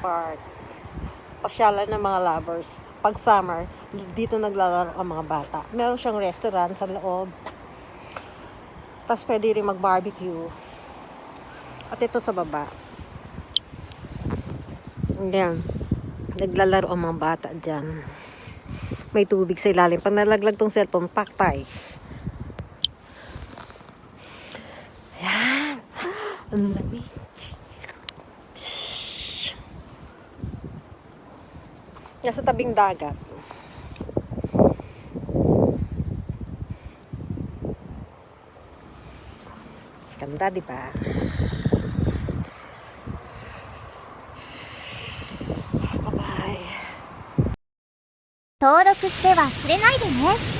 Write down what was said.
Park. Pasyalan ng mga lovers. Pag summer, dito naglalaro ang mga bata. Meron siyang restaurant sa loob. Tapos pwede rin mag-barbecue. At ito sa baba. Ayan. Naglalaro ang mga bata dyan. May tubig sa ilalim. Pag nalaglag tong cellphone, paktay. Ayan. Ang lamig. Nasa tabing dagat. Ganda, di ba? Bye-bye. 登録して忘れないでね